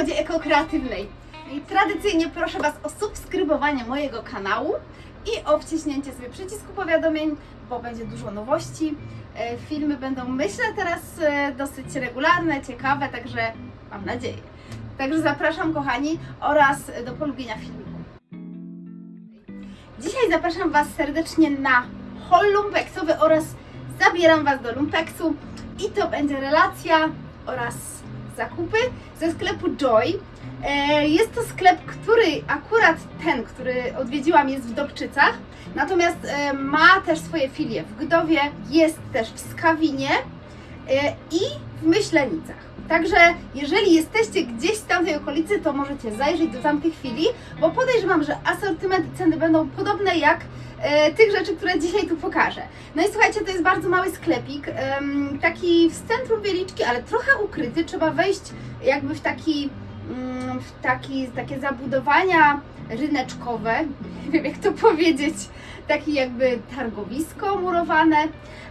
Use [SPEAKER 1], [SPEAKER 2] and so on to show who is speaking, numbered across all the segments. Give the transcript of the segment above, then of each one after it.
[SPEAKER 1] modzie ekokreatywnej. I tradycyjnie proszę Was o subskrybowanie mojego kanału i o wciśnięcie sobie przycisku powiadomień, bo będzie dużo nowości. E, Filmy będą, myślę, teraz e, dosyć regularne, ciekawe, także mam nadzieję. Także zapraszam, kochani, oraz do polubienia filmiku. Dzisiaj zapraszam Was serdecznie na hol lumpeksowy oraz zabieram Was do lumpeksu i to będzie relacja oraz zakupy ze sklepu Joy. E, Jest to sklep, który akurat ten, który odwiedziłam jest w Dobczycach, natomiast e, ma też swoje filie w Gdowie, jest też w Skawinie i w Myślenicach. Także jeżeli jesteście gdzieś w tamtej okolicy, to możecie zajrzeć do tamtych filii, bo podejrzewam, że asortyment i ceny będą podobne jak e, tych rzeczy, które dzisiaj tu pokażę. No i słuchajcie, to jest bardzo mały sklepik, taki w centrum Wieliczki, ale trochę ukryty. Trzeba wejść jakby w taki, mm, w taki, takie zabudowania ryneczkowe, nie wiem jak to powiedzieć, takie jakby targowisko murowane.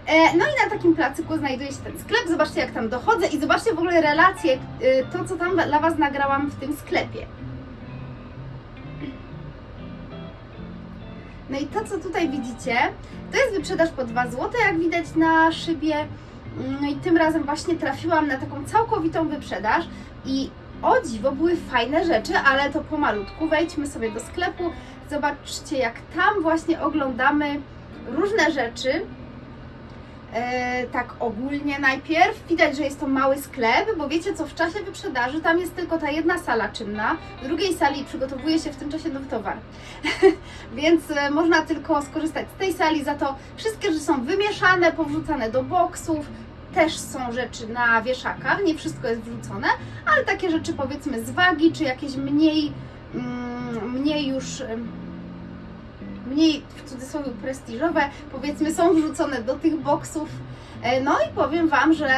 [SPEAKER 1] E, No i na takim placyku znajduje się ten sklep. Zobaczcie jak tam dochodzę i zobaczcie w ogóle relacje, e, to co tam dla Was nagrałam w tym sklepie. No i to, co tutaj widzicie, to jest wyprzedaż po 2 zł, jak widać na szybie. No i tym razem właśnie trafiłam na taką całkowitą wyprzedaż i o dziwo były fajne rzeczy, ale to pomalutku. Wejdźmy sobie do sklepu, zobaczcie jak tam właśnie oglądamy różne rzeczy. E, tak ogólnie najpierw widać, że jest to mały sklep, bo wiecie co, w czasie wyprzedaży tam jest tylko ta jedna sala czynna, w drugiej sali przygotowuje się w tym czasie nowy towar. Więc e, można tylko skorzystać z tej sali, za to wszystkie rzeczy są wymieszane, powrzucane do boksów, też są rzeczy na wieszakach, nie wszystko jest wrzucone, ale takie rzeczy powiedzmy z wagi, czy jakieś mniej, mm, mniej już mniej w cudzysłowie prestiżowe, powiedzmy są wrzucone do tych boksów. E, No i powiem Wam, że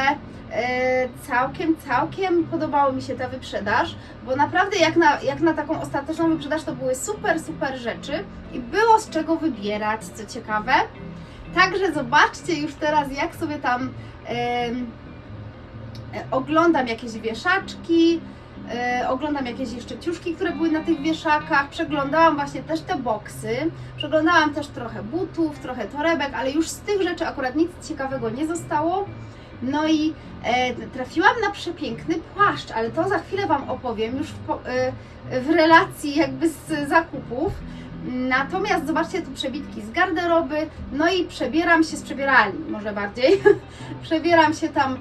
[SPEAKER 1] e, całkiem, całkiem podobało mi się ta wyprzedaż, bo naprawdę jak na, jak na taką ostateczną wyprzedaż to były super, super rzeczy i było z czego wybierać, co ciekawe. Także zobaczcie już teraz, jak sobie tam e, oglądam jakieś wieszaczki, e, oglądam jakieś jeszcze ciuszki, które były na tych wieszakach, przeglądałam właśnie też te boksy, przeglądałam też trochę butów, trochę torebek, ale już z tych rzeczy akurat nic ciekawego nie zostało. No i e, trafiłam na przepiękny płaszcz, ale to za chwilę Wam opowiem już w, e, w relacji jakby z zakupów. Natomiast zobaczcie tu przebitki z garderoby, no i przebieram się z przebieralni, może bardziej. przebieram się tam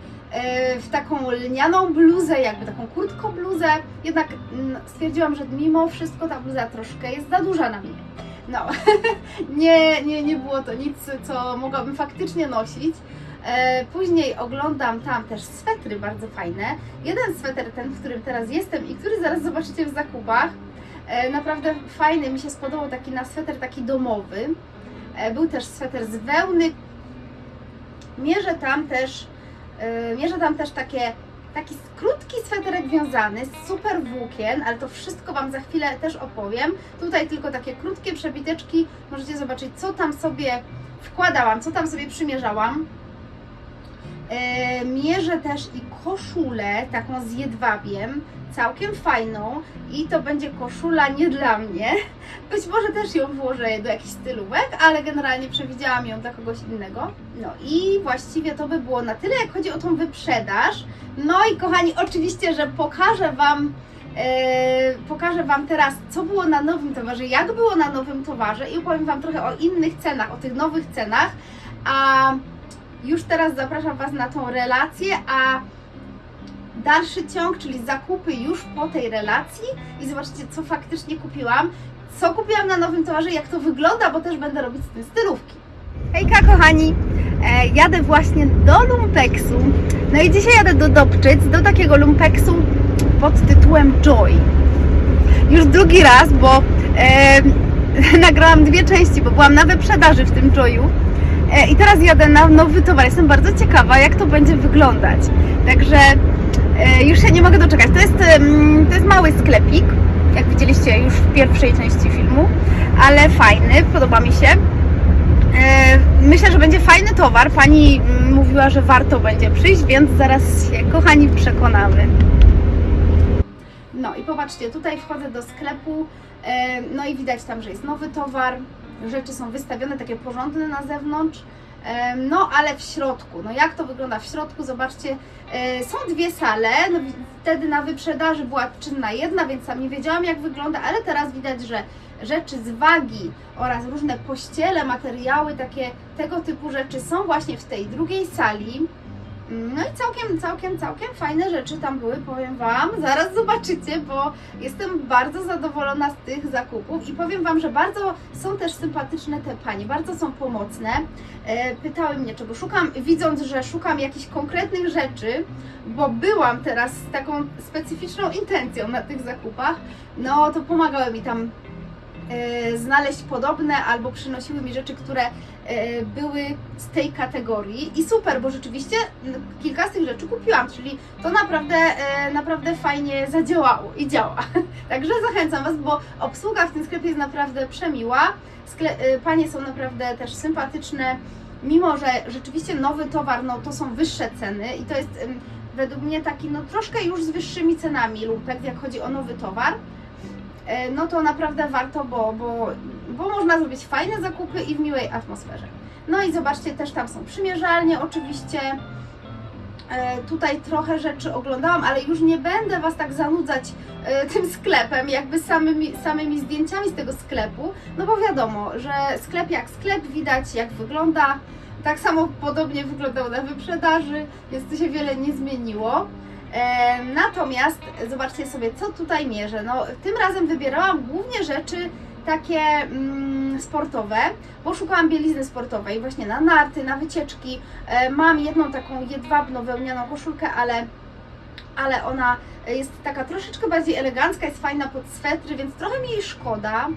[SPEAKER 1] w taką lnianą bluzę, jakby taką kurtko bluzę. Jednak mm, stwierdziłam, że mimo wszystko ta bluza troszkę jest za duża na mnie. No, nie, nie, nie było to nic, co mogłabym faktycznie nosić. E, Później oglądam tam też swetry bardzo fajne. Jeden sweter, ten, w którym teraz jestem i który zaraz zobaczycie w zakupach, e, naprawdę fajny, mi się spodobał taki na sweter taki domowy. E, Był też sweter z wełny. Mierzę tam też, e, mierzę tam też takie, taki krótki sweterek wiązany z super włókien, ale to wszystko Wam za chwilę też opowiem. Tutaj tylko takie krótkie przebiteczki, możecie zobaczyć co tam sobie wkładałam, co tam sobie przymierzałam. E, mierzę też i koszulę taką z jedwabiem, całkiem fajną i to będzie koszula nie dla mnie. Być może też ją włożę do jakichś stylówek, ale generalnie przewidziałam ją dla kogoś innego. No i właściwie to by było na tyle, jak chodzi o tą wyprzedaż. No i kochani, oczywiście, że pokażę Wam e, pokażę Wam teraz, co było na nowym towarze, jak było na nowym towarze i opowiem Wam trochę o innych cenach, o tych nowych cenach. A już teraz zapraszam Was na tą relację, a dalszy ciąg, czyli zakupy już po tej relacji i zobaczcie, co faktycznie kupiłam, co kupiłam na nowym towarze, jak to wygląda, bo też będę robić z tym stylówki. Hejka kochani, e, jadę właśnie do Lumpeksu, no i dzisiaj jadę do Dobczyc, do takiego Lumpeksu pod tytułem Joy. Już drugi raz, bo e, nagrałam dwie części, bo byłam na wyprzedaży w tym Joyu. E, I teraz jadę na nowy towar. Jestem bardzo ciekawa, jak to będzie wyglądać. Także e, już się nie mogę doczekać. To jest, to jest mały sklepik, jak widzieliście już w pierwszej części filmu, ale fajny, podoba mi się. E, Myślę, że będzie fajny towar. Pani mm, mówiła, że warto będzie przyjść, więc zaraz się, kochani, przekonamy. No i popatrzcie, tutaj wchodzę do sklepu, no i widać tam, że jest nowy towar, rzeczy są wystawione takie porządne na zewnątrz, no ale w środku, no jak to wygląda? W środku, zobaczcie, e, są dwie sale, no wtedy na wyprzedaży była czynna jedna, więc sam nie wiedziałam jak wygląda, ale teraz widać, że rzeczy z wagi oraz różne pościele, materiały, takie tego typu rzeczy są właśnie w tej drugiej sali. No i całkiem, całkiem, całkiem fajne rzeczy tam były, powiem Wam. Zaraz zobaczycie, bo jestem bardzo zadowolona z tych zakupów i powiem Wam, że bardzo są też sympatyczne te panie, bardzo są pomocne. E, Pytały mnie, czego szukam, widząc, że szukam jakichś konkretnych rzeczy, bo byłam teraz z taką specyficzną intencją na tych zakupach, no to pomagały mi tam e, znaleźć podobne albo przynosiły mi rzeczy, które były z tej kategorii i super, bo rzeczywiście no, kilka z tych rzeczy kupiłam, czyli to naprawdę, e, naprawdę fajnie zadziałało i działa. Także zachęcam Was, bo obsługa w tym sklepie jest naprawdę przemiła. Skle- e, panie są naprawdę też sympatyczne, mimo że rzeczywiście nowy towar, no to są wyższe ceny i to jest według mnie taki no troszkę już z wyższymi cenami lumpek, jak chodzi o nowy towar. E, no to naprawdę warto, bo, bo, bo można zrobić fajne zakupy i w miłej atmosferze. No i zobaczcie, też tam są przymierzalnie oczywiście. E, Tutaj trochę rzeczy oglądałam, ale już nie będę Was tak zanudzać e, tym sklepem, jakby samymi, samymi zdjęciami z tego sklepu, no bo wiadomo, że sklep jak sklep, widać jak wygląda. Tak samo podobnie wyglądał na wyprzedaży, więc tu się wiele nie zmieniło. E, natomiast zobaczcie sobie, co tutaj mierzę. No, tym razem wybierałam głównie rzeczy takie mm, sportowe, bo szukałam bielizny sportowej właśnie na narty, na wycieczki. E, mam jedną taką jedwabną wełnianą koszulkę, ale, ale ona jest taka troszeczkę bardziej elegancka, jest fajna pod swetry, więc trochę mi jej szkoda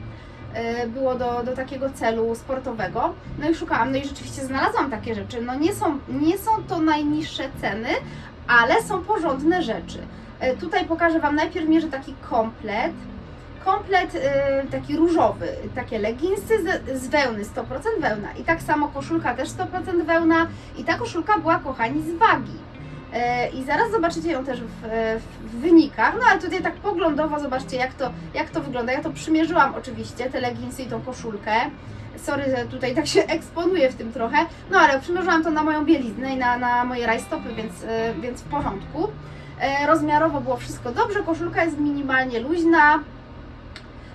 [SPEAKER 1] e, było do, do takiego celu sportowego. No i szukałam, no i rzeczywiście znalazłam takie rzeczy. No nie są, nie są to najniższe ceny, ale są porządne rzeczy. E, Tutaj pokażę Wam najpierw mierzę taki komplet. Komplet e, taki różowy, takie leginsy z, wełny, 100% wełna. I tak samo koszulka też 100% wełna. I ta koszulka była, kochani, z wagi. E, I zaraz zobaczycie ją też w, w wynikach. No ale tutaj tak poglądowo zobaczcie, jak to, jak to wygląda. Ja to przymierzyłam oczywiście, te leginsy i tą koszulkę. Sorry, że tutaj tak się eksponuję w tym trochę. No ale przymierzyłam to na moją bieliznę i na, na moje rajstopy, więc, e, więc w porządku. E, Rozmiarowo było wszystko dobrze, koszulka jest minimalnie luźna.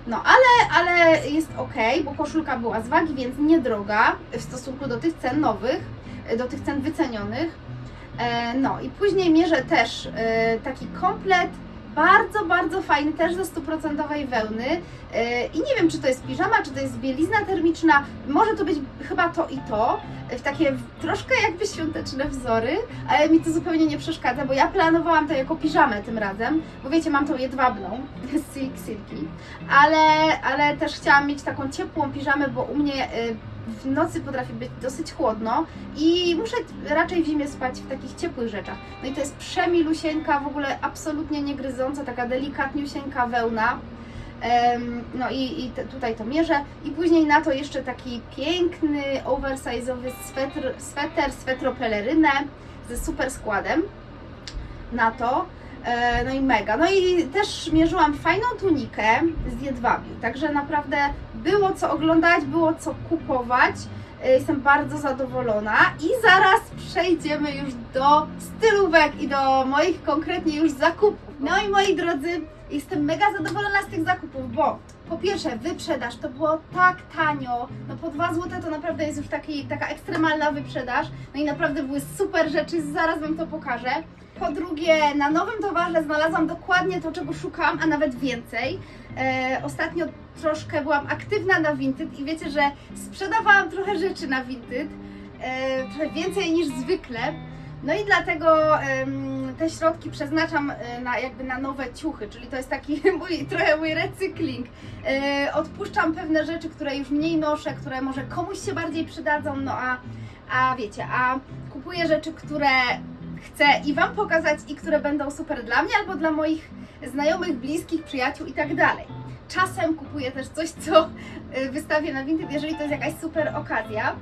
[SPEAKER 1] No ale, ale jest ok, bo koszulka była z wagi, więc niedroga w stosunku do tych cen nowych, e, do tych cen wycenionych. No i później mierzę też taki komplet, bardzo, bardzo fajny, też ze stuprocentowej wełny. E, I nie wiem, czy to jest piżama, czy to jest bielizna termiczna. Może to być chyba to i to. W takie troszkę jakby świąteczne wzory, ale mi to zupełnie nie przeszkadza, bo ja planowałam to jako piżamę tym razem, bo wiecie, mam tą jedwabną, silk silki, ale, ale też chciałam mieć taką ciepłą piżamę, bo u mnie y, w nocy potrafi być dosyć chłodno i muszę raczej w zimie spać w takich ciepłych rzeczach. No i to jest przemilusieńka, w ogóle absolutnie nie gryząca, taka delikatniusieńka wełna. No i, i tutaj to mierzę. I później na to jeszcze taki piękny, oversize'owy swetr, sweter, swetropelerynę ze super składem na to. E, No i mega. No i też mierzyłam fajną tunikę z jedwabiu. Także naprawdę było co oglądać, było co kupować. E, Jestem bardzo zadowolona i zaraz przejdziemy już do stylówek i do moich konkretnie już zakupów. No i moi drodzy, jestem mega zadowolona z tych zakupów, bo po pierwsze wyprzedaż to było tak tanio, no po 2 zł to naprawdę jest już taki, taka ekstremalna wyprzedaż, no i naprawdę były super rzeczy, zaraz Wam to pokażę. Po drugie, na nowym towarze znalazłam dokładnie to, czego szukałam, a nawet więcej. E, ostatnio troszkę byłam aktywna na Vinted i wiecie, że sprzedawałam trochę rzeczy na Vinted, e, trochę więcej niż zwykle. No i dlatego te środki przeznaczam e, na, jakby na nowe ciuchy, czyli to jest taki mój, trochę mój recykling. E, odpuszczam pewne rzeczy, które już mniej noszę, które może komuś się bardziej przydadzą, no a, a wiecie, a kupuję rzeczy, które chcę i Wam pokazać i które będą super dla mnie albo dla moich znajomych, bliskich, przyjaciół i tak dalej. Czasem kupuję też coś, co y, wystawię na Vinted, jeżeli to jest jakaś super okazja.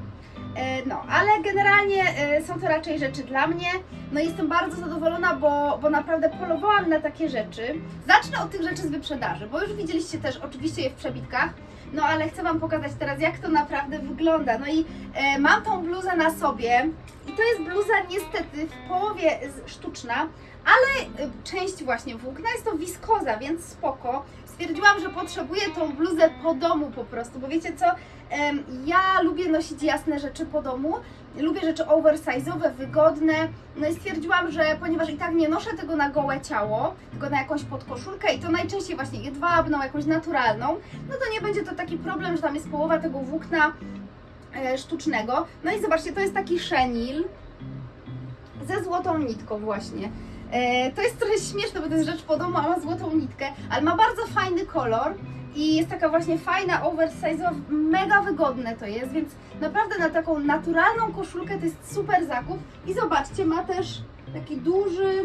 [SPEAKER 1] E, No, ale generalnie e, są to raczej rzeczy dla mnie. No jestem bardzo zadowolona, bo, bo naprawdę polowałam na takie rzeczy. Zacznę od tych rzeczy z wyprzedaży, bo już widzieliście też oczywiście je w przebitkach. No ale chcę Wam pokazać teraz, jak to naprawdę wygląda. No i e, mam tą bluzę na sobie i to jest bluza niestety w połowie sztuczna, ale e, część właśnie włókna jest to wiskoza, więc spoko. Stwierdziłam, że potrzebuję tą bluzę po domu po prostu, bo wiecie co, ja lubię nosić jasne rzeczy po domu, lubię rzeczy oversize'owe, wygodne, no i stwierdziłam, że ponieważ i tak nie noszę tego na gołe ciało, tylko na jakąś podkoszulkę i to najczęściej właśnie jedwabną, jakąś naturalną, no to nie będzie to taki problem, że tam jest połowa tego włókna e, sztucznego. No i zobaczcie, to jest taki szenil ze złotą nitką właśnie. E, to jest trochę śmieszne, bo to jest rzecz po domu, a ma złotą nitkę, ale ma bardzo fajny kolor i jest taka właśnie fajna, oversize'owa, mega wygodne to jest, więc naprawdę na taką naturalną koszulkę to jest super zakup. I zobaczcie, ma też taki duży,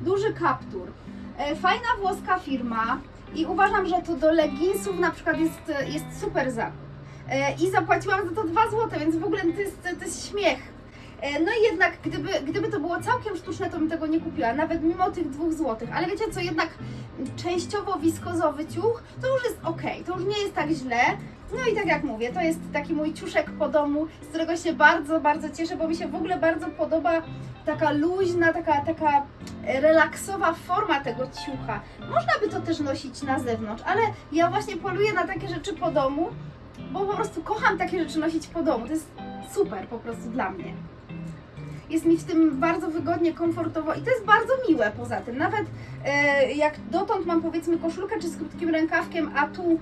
[SPEAKER 1] duży kaptur. E, Fajna włoska firma i uważam, że to do leginsów na przykład jest, jest super zakup. E, I zapłaciłam za to 2 zł, więc w ogóle to jest, to jest śmiech. E, No i jednak, gdyby, gdyby to było całkiem sztuczne, to bym tego nie kupiła, nawet mimo tych 2 zł. Ale wiecie co, jednak częściowo wiskozowy ciuch to już jest ok, to już nie jest tak źle. No i tak jak mówię, to jest taki mój ciuszek po domu, z którego się bardzo, bardzo cieszę, bo mi się w ogóle bardzo podoba taka luźna, taka, taka relaksowa forma tego ciucha. Można by to też nosić na zewnątrz, ale ja właśnie poluję na takie rzeczy po domu, bo po prostu kocham takie rzeczy nosić po domu. To jest super po prostu dla mnie. Jest mi w tym bardzo wygodnie, komfortowo i to jest bardzo miłe poza tym. Nawet e, jak dotąd mam powiedzmy koszulkę czy z krótkim rękawkiem, a tu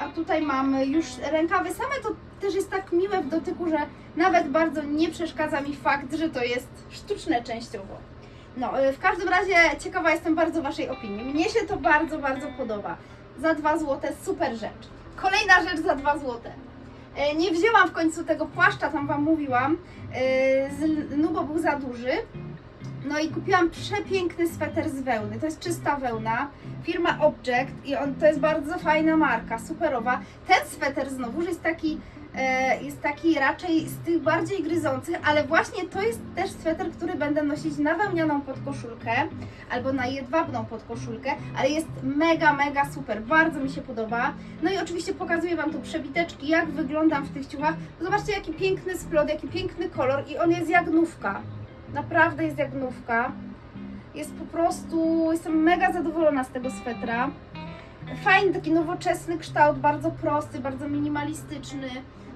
[SPEAKER 1] a tutaj mam już rękawy same, to też jest tak miłe w dotyku, że nawet bardzo nie przeszkadza mi fakt, że to jest sztuczne częściowo. No, e, w każdym razie ciekawa jestem bardzo Waszej opinii. Mnie się to bardzo, bardzo podoba. Za 2 zł super rzecz. Kolejna rzecz za 2 zł. E, Nie wzięłam w końcu tego płaszcza, tam Wam mówiłam, e, z lnu, bo był za duży. No i kupiłam przepiękny sweter z wełny. To jest czysta wełna. Firma Object i on to jest bardzo fajna marka, superowa. Ten sweter znowu jest taki, e, jest taki raczej z tych bardziej gryzących, ale właśnie to jest też sweter, który będę nosić na wełnianą podkoszulkę albo na jedwabną podkoszulkę, ale jest mega, mega super. Bardzo mi się podoba. No i oczywiście pokazuję Wam tu przebiteczki, jak wyglądam w tych ciuchach. Zobaczcie, jaki piękny splot, jaki piękny kolor i on jest jak nówka. Naprawdę jest jak nówka. Jest po prostu, jestem mega zadowolona z tego swetra. Fajny, taki nowoczesny kształt, bardzo prosty, bardzo minimalistyczny.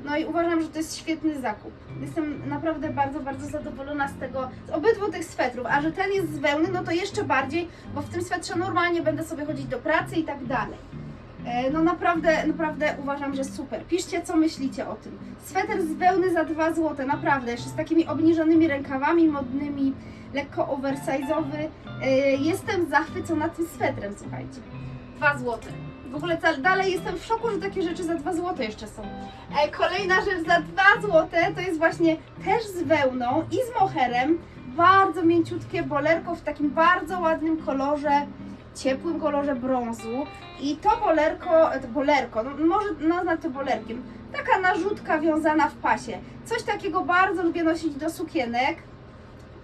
[SPEAKER 1] No i uważam, że to jest świetny zakup. Jestem naprawdę bardzo, bardzo zadowolona z tego, z obydwu tych swetrów. A że ten jest z wełny, no to jeszcze bardziej, bo w tym swetrze normalnie będę sobie chodzić do pracy i tak dalej. E, No naprawdę, naprawdę uważam, że super. Piszcie, co myślicie o tym. Sweter z wełny za 2 zł, naprawdę, jeszcze z takimi obniżonymi rękawami modnymi, lekko oversize'owy. E, Jestem zachwycona tym swetrem, słuchajcie. 2 zł. W ogóle dalej jestem w szoku, że takie rzeczy za 2 zł jeszcze są. E, Kolejna rzecz za 2 zł to jest właśnie też z wełną i z moherem. Bardzo mięciutkie bolerko w takim bardzo ładnym kolorze, ciepłym kolorze brązu. I to bolerko, to bolerko, no może nazwać to bolerkiem, taka narzutka wiązana w pasie. Coś takiego bardzo lubię nosić do sukienek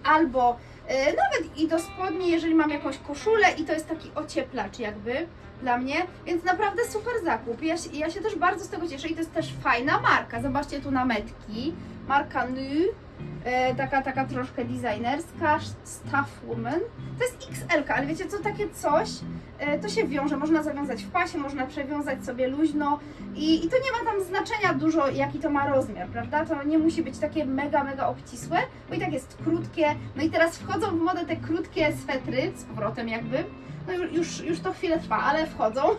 [SPEAKER 1] albo e, nawet i do spodni, jeżeli mam jakąś koszulę i to jest taki ocieplacz jakby dla mnie, więc naprawdę super zakup. Ja, się- ja się też bardzo z tego cieszę i to jest też fajna marka. Zobaczcie tu na metki, marka Nu, e, taka, taka troszkę designerska, Staff Woman. To jest XL, ale wiecie co, takie coś, e, to się wiąże, można zawiązać w pasie, można przewiązać sobie luźno i, i to nie ma tam znaczenia dużo, jaki to ma rozmiar, prawda? To nie musi być takie mega, mega obcisłe, bo i tak jest krótkie. No i teraz wchodzą w modę te krótkie swetry, z powrotem jakby. No ju- już, już to chwilę trwa, ale wchodzą.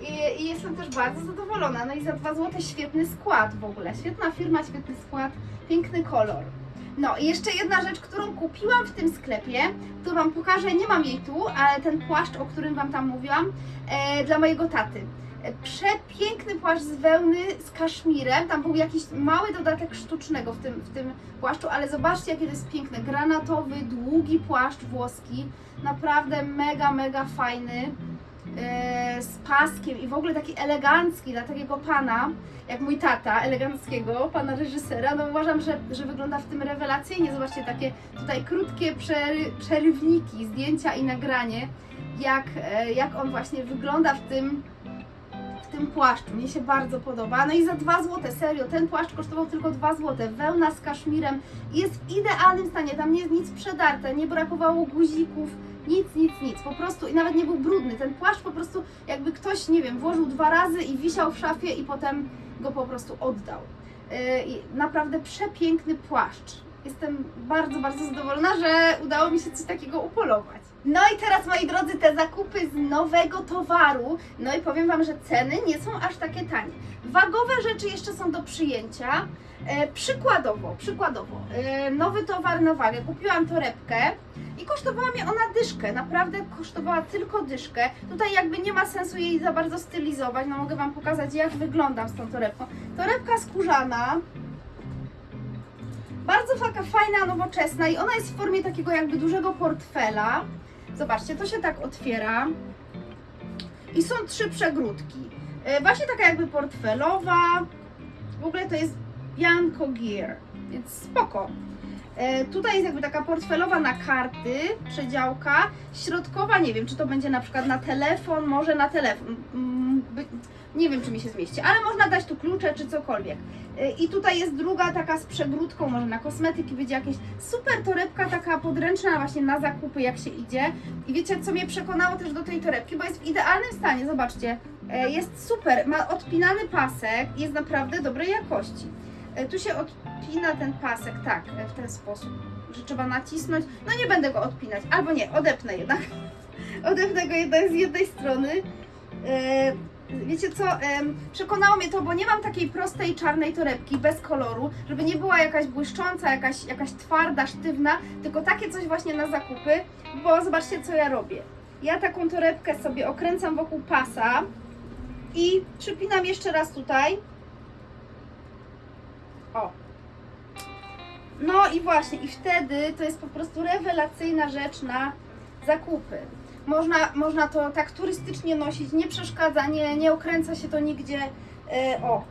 [SPEAKER 1] I, I jestem też bardzo zadowolona. No i za 2 zł świetny skład w ogóle. Świetna firma, świetny skład, piękny kolor. No i jeszcze jedna rzecz, którą kupiłam w tym sklepie, to Wam pokażę, nie mam jej tu, ale ten płaszcz, o którym Wam tam mówiłam, e, dla mojego taty. E, Przepiękny płaszcz z wełny, z kaszmirem, tam był jakiś mały dodatek sztucznego w tym, w tym płaszczu, ale zobaczcie jakie to jest piękne, granatowy, długi płaszcz włoski, naprawdę mega, mega fajny, z paskiem i w ogóle taki elegancki dla takiego pana, jak mój tata, eleganckiego pana reżysera, no uważam, że, że wygląda w tym rewelacyjnie. Zobaczcie, takie tutaj krótkie przery, przerywniki, zdjęcia i nagranie, jak, e, jak on właśnie wygląda w tym, w tym płaszczu. Mnie się bardzo podoba. No i za 2 zł, serio, ten płaszcz kosztował tylko 2 zł. Wełna z kaszmirem jest w idealnym stanie, tam nie jest nic przedarte, nie brakowało guzików, nic, nic, nic. Po prostu i nawet nie był brudny. Ten płaszcz po prostu jakby ktoś, nie wiem, włożył dwa razy i wisiał w szafie i potem go po prostu oddał. Yy, naprawdę przepiękny płaszcz. Jestem bardzo, bardzo zadowolona, że udało mi się coś takiego upolować. No i teraz, moi drodzy, te zakupy z nowego towaru. No i powiem Wam, że ceny nie są aż takie tanie. Wagowe rzeczy jeszcze są do przyjęcia. E, przykładowo, przykładowo, e, nowy towar na wagę. Kupiłam torebkę i kosztowała mnie ona dyszkę. Naprawdę kosztowała tylko dyszkę. Tutaj jakby nie ma sensu jej za bardzo stylizować. No mogę Wam pokazać, jak wyglądam z tą torebką. Torebka skórzana, bardzo taka fajna, nowoczesna i ona jest w formie takiego jakby dużego portfela. Zobaczcie, to się tak otwiera. I są trzy przegródki. E, Właśnie taka jakby portfelowa. W ogóle to jest Bianco Gear, więc spoko. E, Tutaj jest jakby taka portfelowa na karty, przedziałka. Środkowa, nie wiem, czy to będzie na przykład na telefon, może na telefon. Nie wiem, czy mi się zmieści, ale można dać tu klucze czy cokolwiek. E, I tutaj jest druga taka z przegródką, może na kosmetyki będzie jakieś super torebka taka podręczna właśnie na zakupy jak się idzie. I wiecie co mnie przekonało też do tej torebki, bo jest w idealnym stanie, zobaczcie. E, Jest super, ma odpinany pasek, jest naprawdę dobrej jakości. E, Tu się odpina ten pasek, tak, e, w ten sposób, że trzeba nacisnąć. No nie będę go odpinać, albo nie, odepnę jednak. Odepnę go jednak z jednej strony. Wiecie co, przekonało mnie to, bo nie mam takiej prostej czarnej torebki bez koloru, żeby nie była jakaś błyszcząca, jakaś, jakaś twarda, sztywna, tylko takie coś właśnie na zakupy, bo zobaczcie co ja robię. Ja taką torebkę sobie okręcam wokół pasa i przypinam jeszcze raz tutaj. O. No i właśnie, i wtedy to jest po prostu rewelacyjna rzecz na zakupy. Można, można to tak turystycznie nosić, nie przeszkadza, nie, nie okręca się to nigdzie. E, o,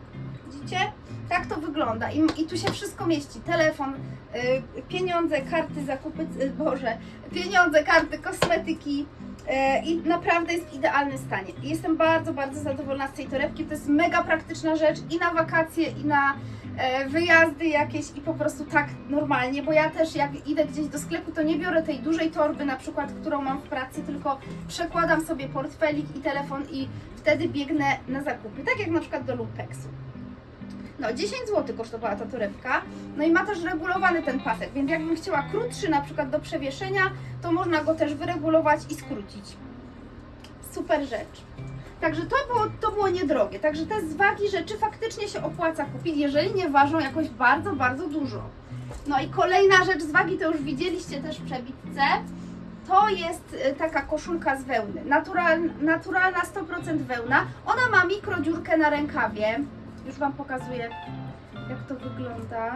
[SPEAKER 1] widzicie? Tak to wygląda. I, I tu się wszystko mieści. Telefon, e, pieniądze, karty, zakupy, e, Boże, pieniądze, karty, kosmetyki. E, I naprawdę jest w idealnym stanie. Jestem bardzo, bardzo zadowolona z tej torebki. To jest mega praktyczna rzecz i na wakacje, i na e, wyjazdy jakieś i po prostu tak normalnie, bo ja też jak idę gdzieś do sklepu, to nie biorę tej dużej torby na przykład, którą mam w pracy, tylko przekładam sobie portfelik i telefon i wtedy biegnę na zakupy, tak jak na przykład do Lumpeksu. No 10 zł kosztowała ta torebka, no i ma też regulowany ten pasek, więc jakbym chciała krótszy na przykład do przewieszenia, to można go też wyregulować i skrócić. Super rzecz. Także to było, to było niedrogie. Także te z wagi rzeczy faktycznie się opłaca kupić, jeżeli nie ważą jakoś bardzo, bardzo dużo. No i kolejna rzecz z wagi, to już widzieliście też w przebitce. To jest y, taka koszulka z wełny. Natural, naturalna 100% wełna. Ona ma mikrodziurkę na rękawie. Już Wam pokazuję, jak to wygląda.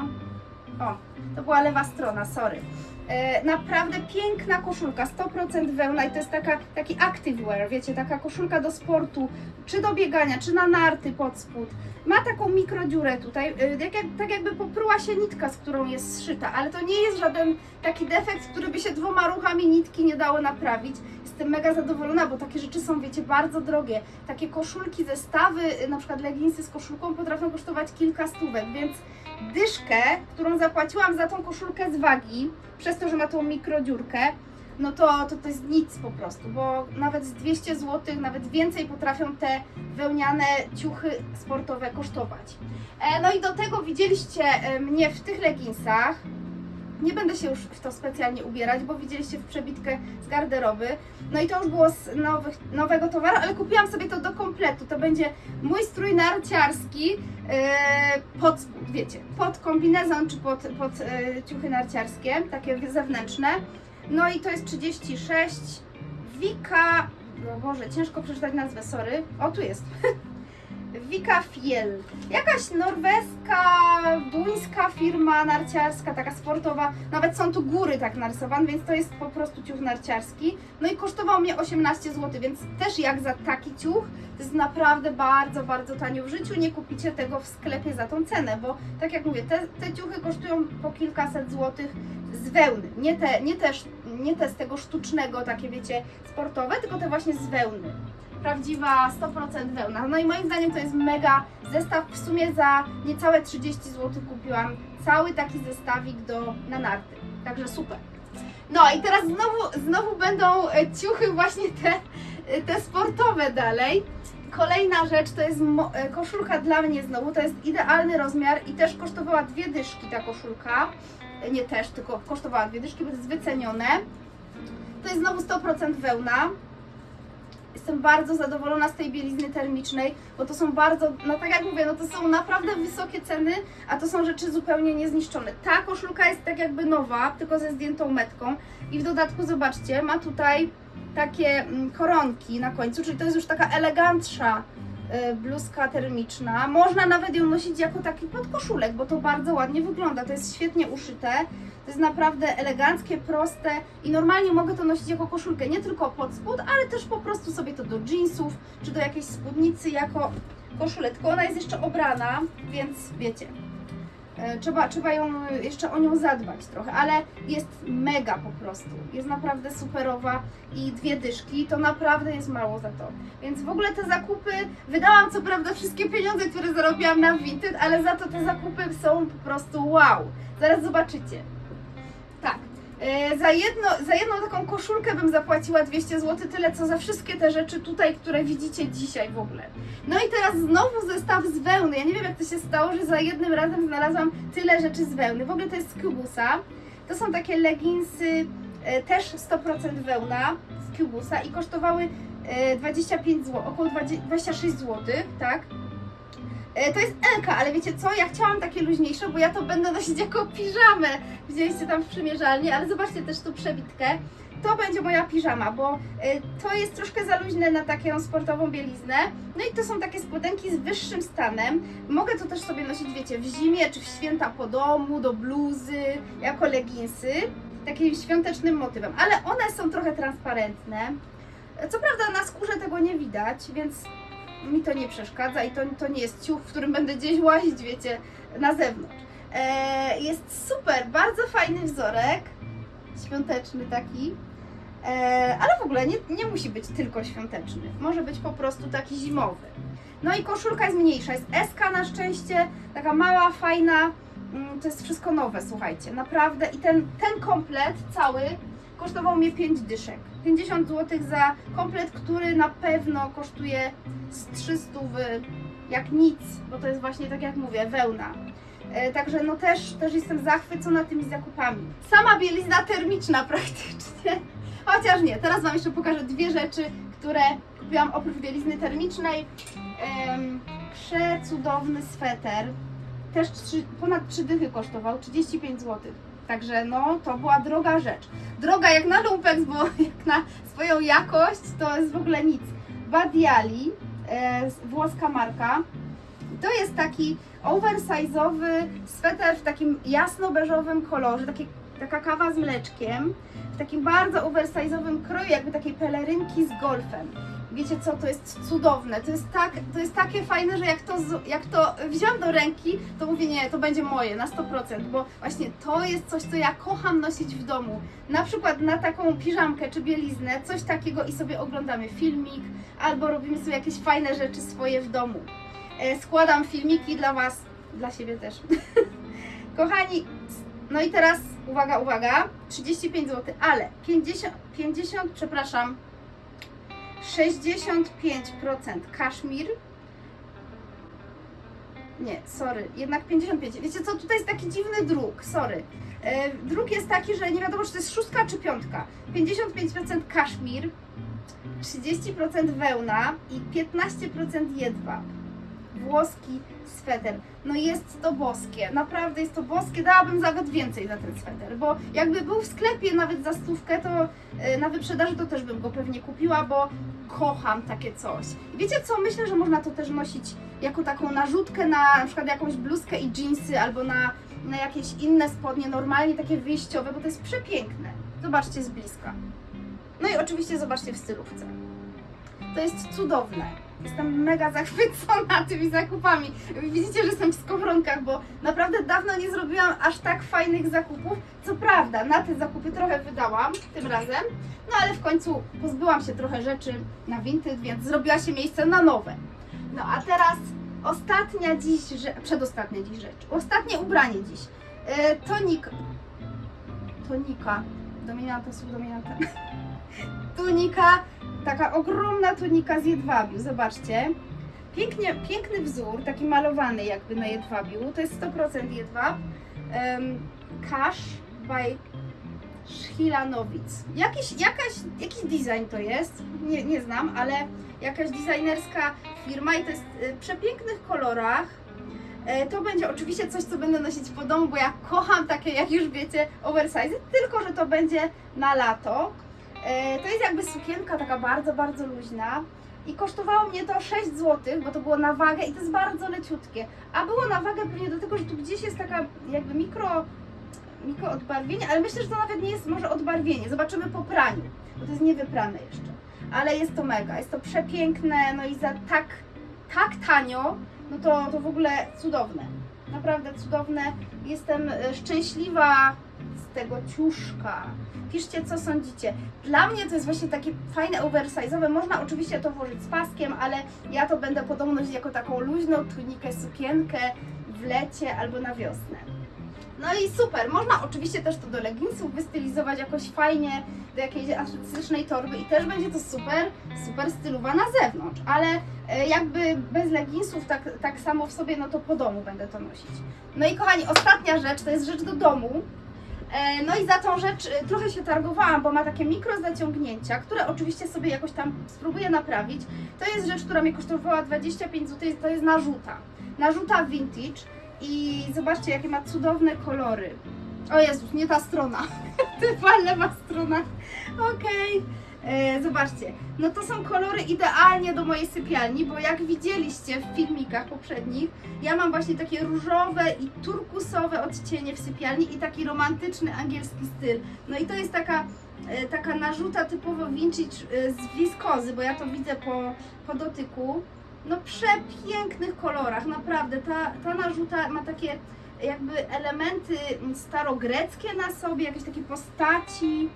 [SPEAKER 1] O, to była lewa strona, sorry. E, naprawdę piękna koszulka, 100% wełna i to jest taka, taki activewear, wiecie, taka koszulka do sportu, czy do biegania, czy na narty pod spód. Ma taką mikrodziurę tutaj, e, jak, tak jakby popruła się nitka, z którą jest zszyta, ale to nie jest żaden taki defekt, który by się dwoma ruchami nitki nie dało naprawić. Jestem mega zadowolona, bo takie rzeczy są, wiecie, bardzo drogie. Takie koszulki, zestawy, na przykład leginsy z koszulką potrafią kosztować kilka stówek, więc dyszkę, którą zapłaciłam za tą koszulkę z wagi, przez to, że ma tą mikrodziurkę, no to, to to jest nic po prostu, bo nawet z 200 zł, nawet więcej potrafią te wełniane ciuchy sportowe kosztować. E, no i do tego widzieliście e, mnie w tych leginsach. Nie będę się już w to specjalnie ubierać, bo widzieliście w przebitkę z garderoby. No i to już było z nowych, nowego towaru, ale kupiłam sobie to do kompletu. To będzie mój strój narciarski e, pod wiecie, pod kombinezon czy pod, pod e, ciuchy narciarskie, takie zewnętrzne. No i to jest 36. Wika, no Boże, ciężko przeczytać nazwę, sorry. O, tu jest. Vika Fiel. Jakaś norweska, duńska firma narciarska, taka sportowa. Nawet są tu góry tak narysowane, więc to jest po prostu ciuch narciarski. No i kosztował mnie 18 zł, więc też jak za taki ciuch, to jest naprawdę bardzo, bardzo tanio. W życiu nie kupicie tego w sklepie za tą cenę, bo tak jak mówię, te, te ciuchy kosztują po kilkaset złotych z wełny. Nie te, nie, te, sz- nie te z tego sztucznego, takie wiecie, sportowe, tylko te właśnie z wełny prawdziwa 100% wełna. No i moim zdaniem to jest mega zestaw. W sumie za niecałe 30 zł kupiłam cały taki zestawik do, na narty. Także super. No i teraz znowu, znowu będą e, ciuchy właśnie te, e, te sportowe dalej. Kolejna rzecz to jest e, koszulka dla mnie znowu, to jest idealny rozmiar i też kosztowała dwie dyszki ta koszulka. Nie też, tylko kosztowała dwie dyszki, jest wycenione. To jest znowu 100% wełna. Jestem bardzo zadowolona z tej bielizny termicznej, bo to są bardzo, no tak jak mówię, no to są naprawdę wysokie ceny, a to są rzeczy zupełnie niezniszczone. Ta koszulka jest tak jakby nowa, tylko ze zdjętą metką i w dodatku zobaczcie, ma tutaj takie mm, koronki na końcu, czyli to jest już taka elegantsza bluzka termiczna. Można nawet ją nosić jako taki podkoszulek, bo to bardzo ładnie wygląda. To jest świetnie uszyte. To jest naprawdę eleganckie, proste i normalnie mogę to nosić jako koszulkę, nie tylko pod spód, ale też po prostu sobie to do jeansów czy do jakiejś spódnicy jako koszulę. Tylko ona jest jeszcze obrana, więc wiecie, e, trzeba, trzeba ją jeszcze o nią zadbać trochę, ale jest mega po prostu. Jest naprawdę superowa i dwie dyszki to naprawdę jest mało za to. Więc w ogóle te zakupy, wydałam co prawda wszystkie pieniądze, które zarobiłam na Vinted, ale za to te zakupy są po prostu wow. Zaraz zobaczycie. Tak. E, Za, jedno, za jedną taką koszulkę bym zapłaciła 200 zł, tyle co za wszystkie te rzeczy tutaj, które widzicie dzisiaj w ogóle. No i teraz znowu zestaw z wełny. Ja nie wiem jak to się stało, że za jednym razem znalazłam tyle rzeczy z wełny. W ogóle to jest z Cubusa. To są takie leginsy, e, też 100% wełna z Cubusa i kosztowały e, 25 zł, około 20, 26 zł, tak? E, To jest Elka, ale wiecie co? Ja chciałam takie luźniejsze, bo ja to będę nosić jako piżamę. Widzieliście tam w przymierzalni, ale zobaczcie też tu przebitkę. To będzie moja piżama, bo e, to jest troszkę za luźne na taką sportową bieliznę. No i to są takie spodenki z wyższym stanem. Mogę to też sobie nosić, wiecie, w zimie czy w święta po domu, do bluzy, jako leginsy. Takim świątecznym motywem, ale one są trochę transparentne. Co prawda na skórze tego nie widać, więc mi to nie przeszkadza i to, to nie jest ciuch, w którym będę gdzieś łazić, wiecie, na zewnątrz. E, jest super, bardzo fajny wzorek, świąteczny taki, e, ale w ogóle nie, nie musi być tylko świąteczny, może być po prostu taki zimowy. No i koszulka jest mniejsza, jest SK na szczęście, taka mała, fajna, mm, to jest wszystko nowe, słuchajcie, naprawdę i ten, ten komplet cały kosztował mnie 5 dyszek. 50 zł za komplet, który na pewno kosztuje z 300 w, jak nic, bo to jest właśnie tak jak mówię, wełna. E, Także no też, też jestem zachwycona tymi zakupami. Sama bielizna termiczna praktycznie. Chociaż nie, teraz Wam jeszcze pokażę dwie rzeczy, które kupiłam oprócz bielizny termicznej. Em, przecudowny sweter. Też ponad 3 dychy kosztował, 35 zł. Także no, to była droga rzecz. Droga jak na lumpex, bo jak na swoją jakość to jest w ogóle nic. Badiali, e, włoska marka. To jest taki oversize'owy sweter w takim jasno-beżowym kolorze, taka kawa z mleczkiem, w takim bardzo oversize'owym kroju, jakby takiej pelerynki z golfem. Wiecie co, to jest cudowne, to jest, tak, to jest takie fajne, że jak to, jak to wziąłem do ręki, to mówię nie, to będzie moje na 100%, bo właśnie to jest coś, co ja kocham nosić w domu. Na przykład na taką piżamkę czy bieliznę, coś takiego i sobie oglądamy filmik, albo robimy sobie jakieś fajne rzeczy swoje w domu. E, składam filmiki dla Was, dla siebie też. Kochani, no i teraz uwaga, uwaga, 35 zł, ale 50, 50 przepraszam, 65% kaszmir. Nie, sorry, jednak 55. Wiecie co, tutaj jest taki dziwny druk, sorry. E, druk jest taki, że nie wiadomo, czy to jest szóstka czy piątka. 55% kaszmir, 30% wełna i 15% jedwab. włoski sweter. No jest to boskie, naprawdę jest to boskie, dałabym nawet więcej za ten sweter, bo jakby był w sklepie nawet za stówkę, to e, na wyprzedaży to też bym go pewnie kupiła, bo kocham takie coś. I wiecie co, myślę, że można to też nosić jako taką narzutkę na na przykład jakąś bluzkę i jeansy albo na, na jakieś inne spodnie, normalnie takie wyjściowe, bo to jest przepiękne. Zobaczcie z bliska. No i oczywiście zobaczcie w stylówce. To jest cudowne. Jestem mega zachwycona tymi zakupami. Widzicie, że jestem w skowronkach, bo naprawdę dawno nie zrobiłam aż tak fajnych zakupów. Co prawda, na te zakupy trochę wydałam tym razem, no ale w końcu pozbyłam się trochę rzeczy na Vinted, więc zrobiła się miejsce na nowe. No a teraz ostatnia dziś, rze- przedostatnia dziś rzecz. Ostatnie ubranie dziś. E, tonik. Tonika. Dominanta, subdominanta. Tunika, taka ogromna tunika z jedwabiu, zobaczcie. Pięknie, piękny wzór, taki malowany jakby na jedwabiu. To jest 100% jedwab. Um, Cash by Szchilanowic. Jakiś, jakaś, jakiś design to jest, nie, nie znam, ale jakaś designerska firma i to jest y, w przepięknych kolorach. E, To będzie oczywiście coś, co będę nosić po domu, bo ja kocham takie, jak już wiecie, oversize, tylko że to będzie na lato. E, To jest jakby sukienka taka bardzo, bardzo luźna i kosztowało mnie to 6 zł, bo to było na wagę i to jest bardzo leciutkie. A było na wagę pewnie do tego, że tu gdzieś jest taka jakby mikro, mikro odbarwienie, ale myślę, że to nawet nie jest może odbarwienie. Zobaczymy po praniu, bo to jest niewyprane jeszcze. Ale jest to mega, jest to przepiękne, no i za tak, tak tanio, no to, to w ogóle cudowne. Naprawdę cudowne. Jestem e, szczęśliwa z tego ciuszka. Piszcie, co sądzicie. Dla mnie to jest właśnie takie fajne oversize'owe. Można oczywiście to włożyć z paskiem, ale ja to będę podobno jako taką luźną tunikę, sukienkę w lecie albo na wiosnę. No i super, można oczywiście też to do leginsów wystylizować jakoś fajnie, do jakiejś artystycznej torby i też będzie to super, super stylowa na zewnątrz, ale e, jakby bez leginsów tak, tak samo w sobie, no to po domu będę to nosić. No i kochani, ostatnia rzecz, to jest rzecz do domu. E, No i za tą rzecz e, trochę się targowałam, bo ma takie mikro zaciągnięcia, które oczywiście sobie jakoś tam spróbuję naprawić. To jest rzecz, która mi kosztowała 25 zł, to jest narzuta. Narzuta vintage i zobaczcie jakie ma cudowne kolory. O Jezus, nie ta strona. Typa lewa strona. Okej. E, Zobaczcie, no to są kolory idealnie do mojej sypialni, bo jak widzieliście w filmikach poprzednich, ja mam właśnie takie różowe i turkusowe odcienie w sypialni i taki romantyczny angielski styl. No i to jest taka, e, taka narzuta typowo vintage e, z wiskozy, bo ja to widzę po, po dotyku. No przepięknych kolorach, naprawdę. Ta, ta narzuta ma takie jakby elementy starogreckie na sobie, jakieś takie postaci,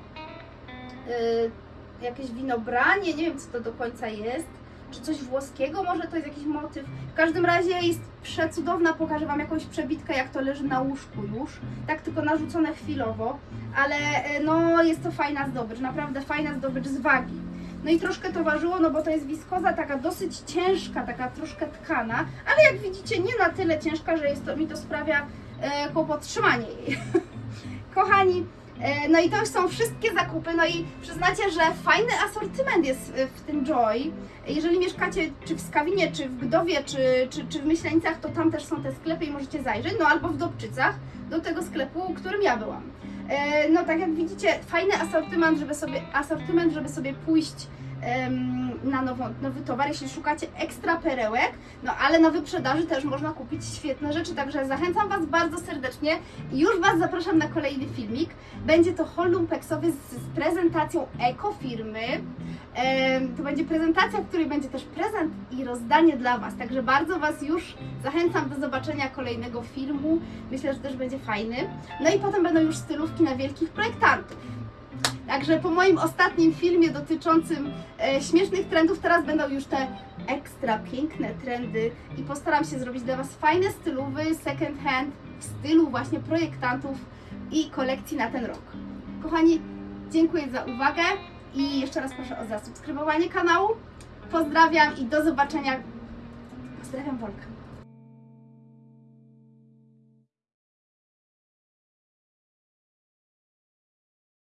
[SPEAKER 1] yy, jakieś winobranie, nie wiem co to do końca jest, czy coś włoskiego, może to jest jakiś motyw. W każdym razie jest przecudowna, pokażę Wam jakąś przebitkę, jak to leży na łóżku już, tak tylko narzucone chwilowo, ale yy, no jest to fajna zdobycz, naprawdę fajna zdobycz z wagi. No i troszkę to ważyło, no bo to jest wiskoza taka dosyć ciężka, taka troszkę tkana, ale jak widzicie nie na tyle ciężka, że jest to, mi to sprawia e, kłopot trzymanie jej. Kochani, e, no i to już są wszystkie zakupy, no i przyznacie, że fajny asortyment jest e, w tym Joy. Jeżeli mieszkacie czy w Skawinie, czy w Gdowie, czy, czy, czy w Myślenicach, to tam też są te sklepy i możecie zajrzeć, no albo w Dobczycach, do tego sklepu, którym ja byłam. E, No tak jak widzicie, fajny asortyment, żeby sobie, asortyment, żeby sobie pójść na nową, nowy towar, jeśli szukacie ekstra perełek, no ale na wyprzedaży też można kupić świetne rzeczy, także zachęcam Was bardzo serdecznie i już Was zapraszam na kolejny filmik. Będzie to haul lumpeksowy z, z prezentacją ekofirmy. To będzie prezentacja, w której będzie też prezent i rozdanie dla Was, także bardzo Was już zachęcam do zobaczenia kolejnego filmu. Myślę, że też będzie fajny. No i potem będą już stylówki na wielkich projektantów. Także po moim ostatnim filmie dotyczącym e, śmiesznych trendów, teraz będą już te ekstra piękne trendy i postaram się zrobić dla Was fajne stylowy second hand w stylu właśnie projektantów i kolekcji na ten rok. Kochani, dziękuję za uwagę i jeszcze raz proszę o zasubskrybowanie kanału. Pozdrawiam i do zobaczenia. Pozdrawiam Wolka.